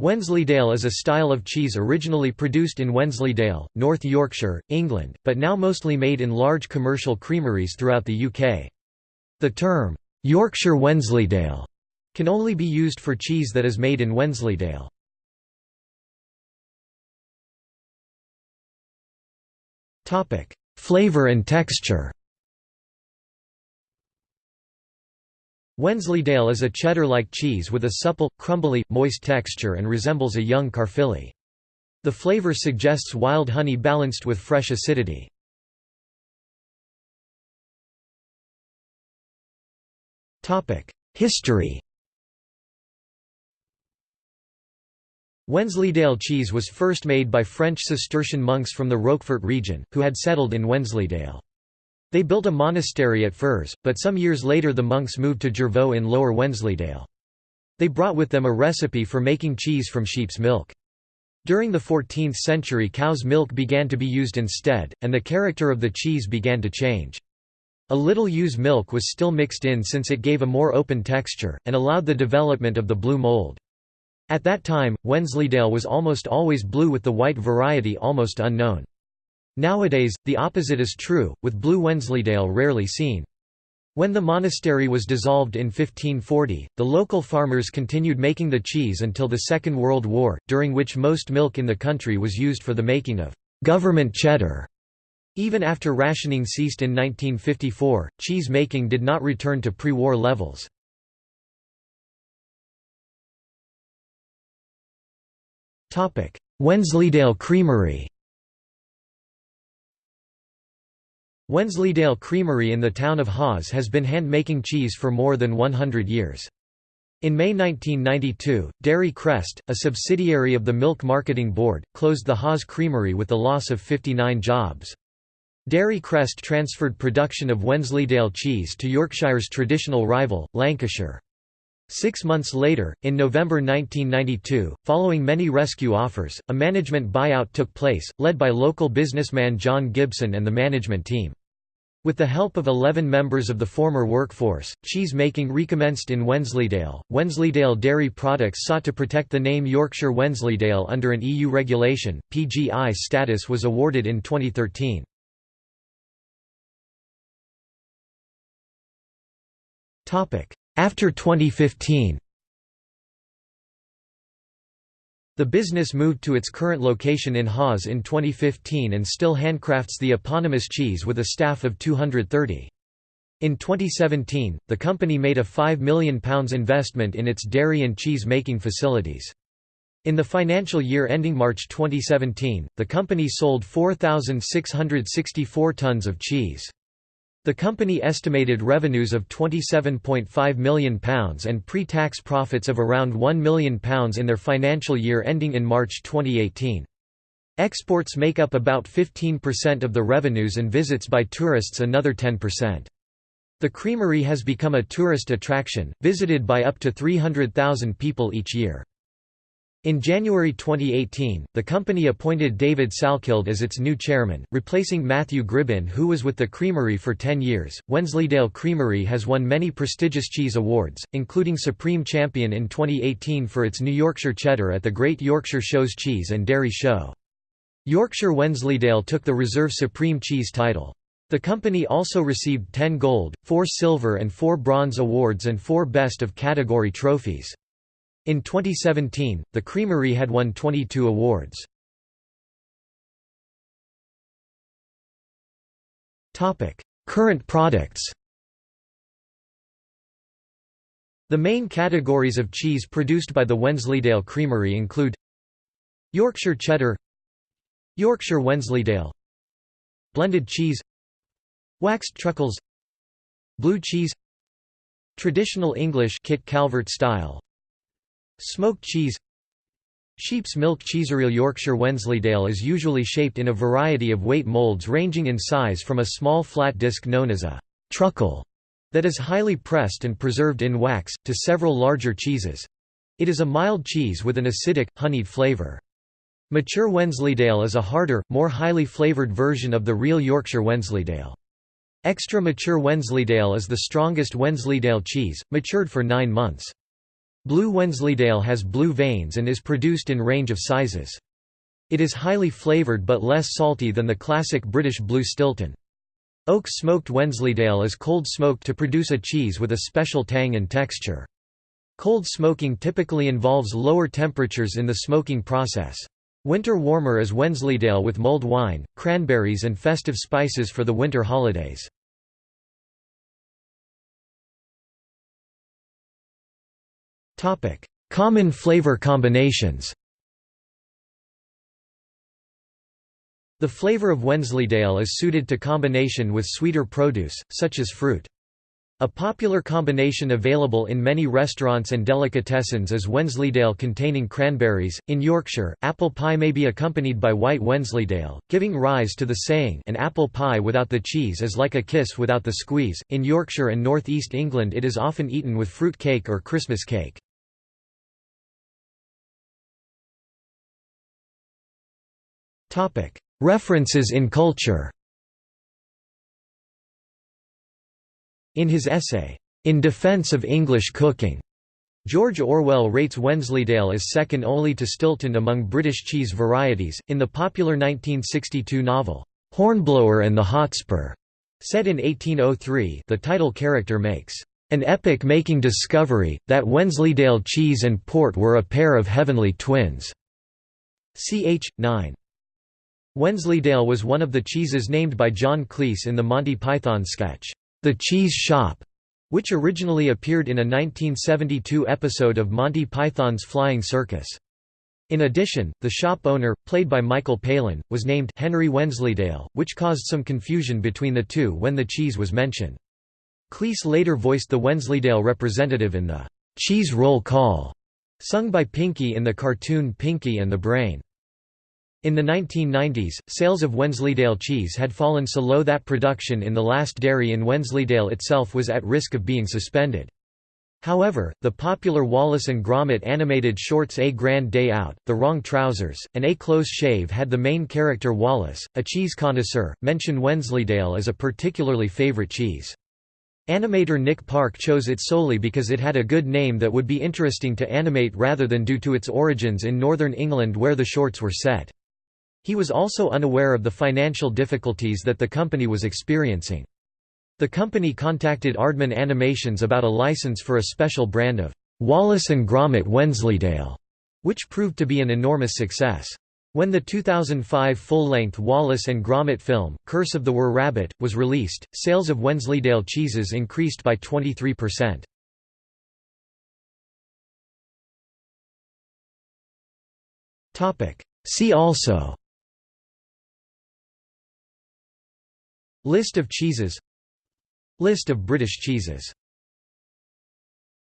Wensleydale is a style of cheese originally produced in Wensleydale, North Yorkshire, England, but now mostly made in large commercial creameries throughout the UK. The term, Yorkshire Wensleydale, can only be used for cheese that is made in Wensleydale. Flavour and texture Wensleydale is a cheddar-like cheese with a supple, crumbly, moist texture and resembles a young Caerphilly. The flavor suggests wild honey balanced with fresh acidity. History Wensleydale cheese was first made by French Cistercian monks from the Roquefort region, who had settled in Wensleydale. They built a monastery at Fors, but some years later the monks moved to Jervaulx in Lower Wensleydale. They brought with them a recipe for making cheese from sheep's milk. During the 14th century cow's milk began to be used instead, and the character of the cheese began to change. A little ewe's milk was still mixed in since it gave a more open texture, and allowed the development of the blue mold. At that time, Wensleydale was almost always blue with the white variety almost unknown. Nowadays, the opposite is true, with Blue Wensleydale rarely seen. When the monastery was dissolved in 1540, the local farmers continued making the cheese until the Second World War, during which most milk in the country was used for the making of government cheddar. Even after rationing ceased in 1954, cheese making did not return to pre-war levels. Wensleydale Creamery Wensleydale Creamery in the town of Hawes has been hand-making cheese for more than 100 years. In May 1992, Dairy Crest, a subsidiary of the Milk Marketing Board, closed the Hawes Creamery with the loss of 59 jobs. Dairy Crest transferred production of Wensleydale cheese to Yorkshire's traditional rival, Lancashire. Six months later, in November 1992, following many rescue offers, a management buyout took place, led by local businessman John Gibson and the management team. With the help of 11 members of the former workforce, cheese making recommenced in Wensleydale. Wensleydale Dairy Products sought to protect the name Yorkshire Wensleydale under an EU regulation. PGI status was awarded in 2013. Topic: After 2015. The business moved to its current location in Hawes in 2015 and still handcrafts the eponymous cheese with a staff of 230. In 2017, the company made a £5 million investment in its dairy and cheese making facilities. In the financial year ending March 2017, the company sold 4,664 tons of cheese. The company estimated revenues of £27.5 million and pre-tax profits of around £1 million in their financial year ending in March 2018. Exports make up about 15% of the revenues and visits by tourists another 10%. The creamery has become a tourist attraction, visited by up to 300,000 people each year. In January 2018, the company appointed David Salkeld as its new chairman, replacing Matthew Gribbin who was with the creamery for 10 years. Wensleydale Creamery has won many prestigious cheese awards, including Supreme Champion in 2018 for its New Yorkshire Cheddar at the Great Yorkshire Shows Cheese and Dairy Show. Yorkshire Wensleydale took the Reserve Supreme Cheese title. The company also received 10 gold, 4 silver and 4 bronze awards and 4 Best of Category trophies. In 2017, the creamery had won 22 awards. Current products The main categories of cheese produced by the Wensleydale Creamery include Yorkshire Cheddar Yorkshire Wensleydale Blended cheese Waxed truckles Blue cheese Traditional English Kit Calvert style Smoked cheese Sheep's milk cheesereal Yorkshire Wensleydale is usually shaped in a variety of weight molds ranging in size from a small flat disc known as a truckle that is highly pressed and preserved in wax, to several larger cheeses. It is a mild cheese with an acidic, honeyed flavour. Mature Wensleydale is a harder, more highly flavoured version of the real Yorkshire Wensleydale. Extra mature Wensleydale is the strongest Wensleydale cheese, matured for nine months. Blue Wensleydale has blue veins and is produced in range of sizes. It is highly flavoured but less salty than the classic British Blue Stilton. Oak smoked Wensleydale is cold smoked to produce a cheese with a special tang and texture. Cold smoking typically involves lower temperatures in the smoking process. Winter warmer is Wensleydale with mulled wine, cranberries and festive spices for the winter holidays. Common flavor combinations The flavor of Wensleydale is suited to combination with sweeter produce, such as fruit. A popular combination available in many restaurants and delicatessens is Wensleydale containing cranberries. In Yorkshire, apple pie may be accompanied by white Wensleydale, giving rise to the saying an apple pie without the cheese is like a kiss without the squeeze. In Yorkshire and North East England it is often eaten with fruit cake or Christmas cake. References in culture In his essay, In Defense of English Cooking, George Orwell rates Wensleydale as second only to Stilton among British cheese varieties. In the popular 1962 novel, Hornblower and the Hotspur, set in 1803, the title character makes an epic making discovery, that Wensleydale cheese and port were a pair of heavenly twins. Ch. 9. Wensleydale was one of the cheeses named by John Cleese in the Monty Python sketch, The Cheese Shop, which originally appeared in a 1972 episode of Monty Python's Flying Circus. In addition, the shop owner, played by Michael Palin, was named Henry Wensleydale, which caused some confusion between the two when the cheese was mentioned. Cleese later voiced the Wensleydale representative in the Cheese Roll Call, sung by Pinky in the cartoon Pinky and the Brain. In the 1990s, sales of Wensleydale cheese had fallen so low that production in the last dairy in Wensleydale itself was at risk of being suspended. However, the popular Wallace and Gromit animated shorts A Grand Day Out, The Wrong Trousers, and A Close Shave had the main character Wallace, a cheese connoisseur, mention Wensleydale as a particularly favorite cheese. Animator Nick Park chose it solely because it had a good name that would be interesting to animate rather than due to its origins in northern England where the shorts were set. He was also unaware of the financial difficulties that the company was experiencing. The company contacted Aardman Animations about a license for a special brand of Wallace & Gromit Wensleydale, which proved to be an enormous success. When the 2005 full-length Wallace and Gromit film, Curse of the Were Rabbit, was released, sales of Wensleydale cheeses increased by 23%. See also List of cheeses. List of British cheeses